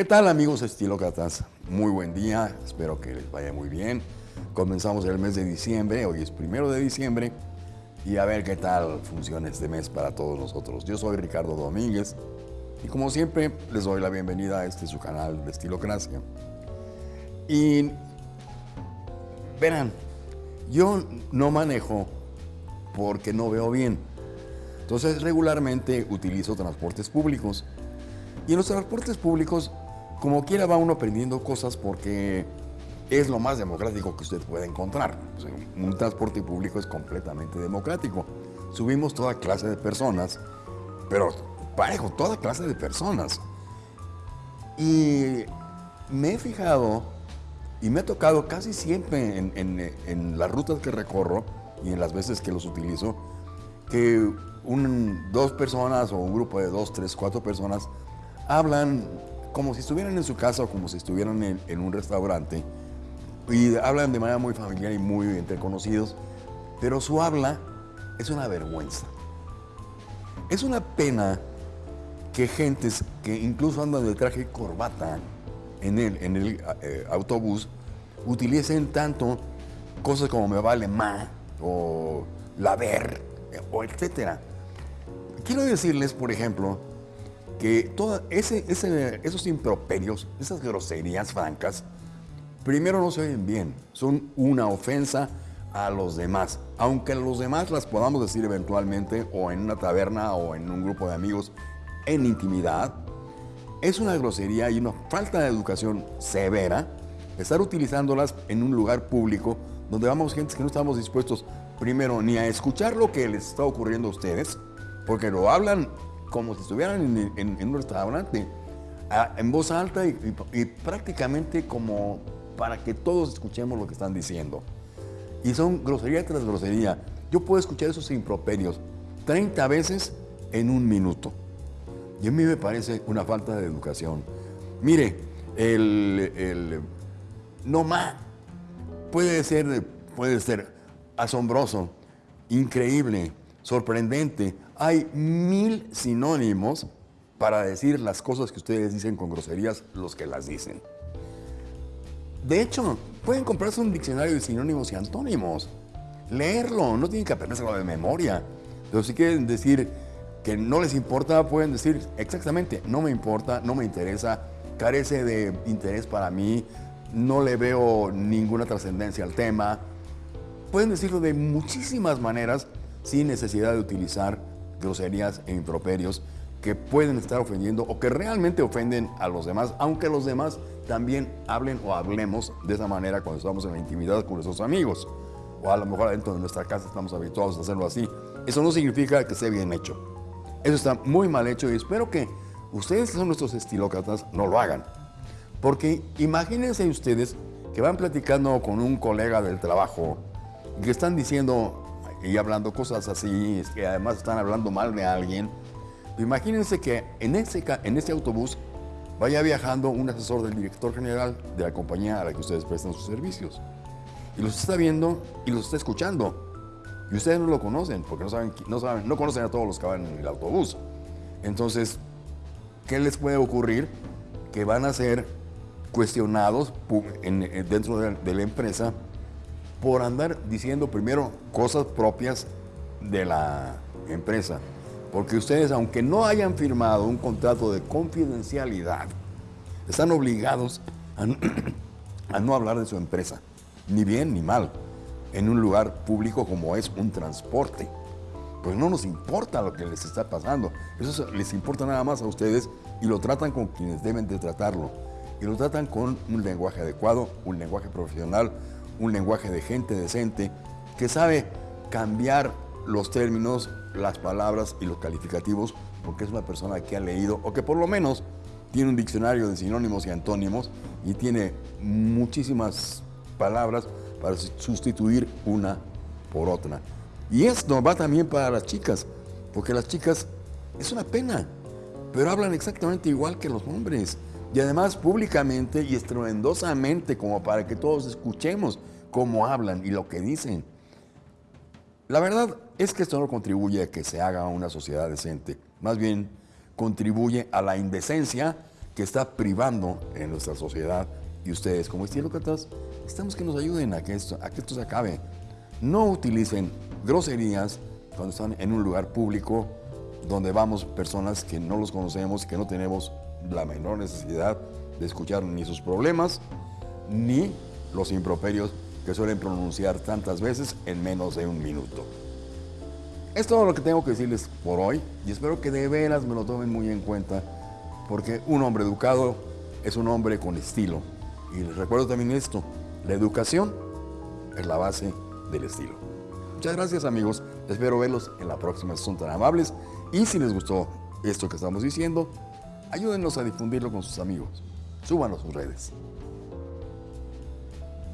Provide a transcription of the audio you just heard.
¿Qué tal amigos estilócratas? Muy buen día, espero que les vaya muy bien. Comenzamos el mes de diciembre, hoy es primero de diciembre y a ver qué tal funciona este mes para todos nosotros. Yo soy Ricardo Domínguez y como siempre les doy la bienvenida a este su canal de Estilocracia. Y verán, yo no manejo porque no veo bien. Entonces regularmente utilizo transportes públicos. Y en los transportes públicos, como quiera va uno aprendiendo cosas porque es lo más democrático que usted puede encontrar. un transporte público es completamente democrático. Subimos toda clase de personas, pero parejo, toda clase de personas. Y me he fijado y me ha tocado casi siempre en, las rutas que recorro y en las veces que los utilizo, que dos personas o un grupo de dos, tres, cuatro personas hablan como si estuvieran en su casa o como si estuvieran en un restaurante y hablan de manera muy familiar y muy entre conocidos, pero su habla es una vergüenza. Es una pena que gentes que incluso andan de traje y corbata en el, en el eh, autobús utilicen tanto cosas como me vale más o la ver o etcétera. Quiero decirles, por ejemplo, que toda ese, esos improperios, esas groserías francas, primero no se oyen bien, son una ofensa a los demás. Aunque los demás las podamos decir eventualmente o en una taberna o en un grupo de amigos en intimidad, es una grosería y una falta de educación severa estar utilizándolas en un lugar público donde vamos gente que no estamos dispuestos primero ni a escuchar lo que les está ocurriendo a ustedes, porque lo hablan como si estuvieran en, un restaurante, en voz alta y prácticamente como para que todos escuchemos lo que están diciendo. Y son grosería tras grosería. Yo puedo escuchar esos improperios 30 veces en un minuto. Y a mí me parece una falta de educación. Mire, el, el no más puede ser, puede ser asombroso, increíble, sorprendente. Hay mil sinónimos para decir las cosas que ustedes dicen con groserías, los que las dicen. De hecho, pueden comprarse un diccionario de sinónimos y antónimos. Leerlo, no tienen que aprendérselo de memoria. Pero si quieren decir que no les importa, pueden decir exactamente, no me importa, no me interesa, carece de interés para mí, no le veo ninguna trascendencia al tema. Pueden decirlo de muchísimas maneras sin necesidad de utilizar groserías e improperios que pueden estar ofendiendo o que realmente ofenden a los demás, aunque los demás también hablen o hablemos de esa manera cuando estamos en la intimidad con nuestros amigos. O a lo mejor dentro de nuestra casa estamos habituados a hacerlo así. Eso no significa que esté bien hecho. Eso está muy mal hecho y espero que ustedes que son nuestros estilócratas no lo hagan. Porque imagínense ustedes que van platicando con un colega del trabajo y que están diciendo y hablando cosas así, que además están hablando mal de alguien Imagínense que en ese, en ese autobús vaya viajando un asesor del director general de la compañía a la que ustedes prestan sus servicios. Y los está viendo y los está escuchando. Y ustedes no lo conocen porque no, saben, no, saben, no conocen a todos los que van en el autobús. Entonces, ¿qué les puede ocurrir? Que van a ser cuestionados dentro de la empresa por andar diciendo primero cosas propias de la empresa porque ustedes, aunque no hayan firmado un contrato de confidencialidad, están obligados a, no hablar de su empresa, ni bien ni mal, en un lugar público como es un transporte. Pues no nos importa lo que les está pasando, eso les importa nada más a ustedes y lo tratan con quienes deben de tratarlo. Y lo tratan con un lenguaje adecuado, un lenguaje profesional, un lenguaje de gente decente que sabe cambiar los términos las palabras y los calificativos porque es una persona que ha leído o que por lo menos tiene un diccionario de sinónimos y antónimos y tiene muchísimas palabras para sustituir una por otra. Y esto va también para las chicas, porque las chicas es una pena, pero hablan exactamente igual que los hombres. Y además públicamente y estruendosamente como para que todos escuchemos cómo hablan y lo que dicen. La verdad es que esto no contribuye a que se haga una sociedad decente, más bien contribuye a la indecencia que está privando en nuestra sociedad y ustedes como estilócratas estamos que nos ayuden a que, esto, a que esto se acabe. No utilicen groserías cuando están en un lugar público donde vamos personas que no los conocemos, que no tenemos la menor necesidad de escuchar ni sus problemas, ni los improperios que suelen pronunciar tantas veces en menos de un minuto. Es todo lo que tengo que decirles por hoy y espero que de veras me lo tomen muy en cuenta porque un hombre educado es un hombre con estilo. Y les recuerdo también esto, la educación es la base del estilo. Muchas gracias amigos, espero verlos en la próxima, son tan amables y si les gustó esto que estamos diciendo, ayúdennos a difundirlo con sus amigos, súbanlo a sus redes.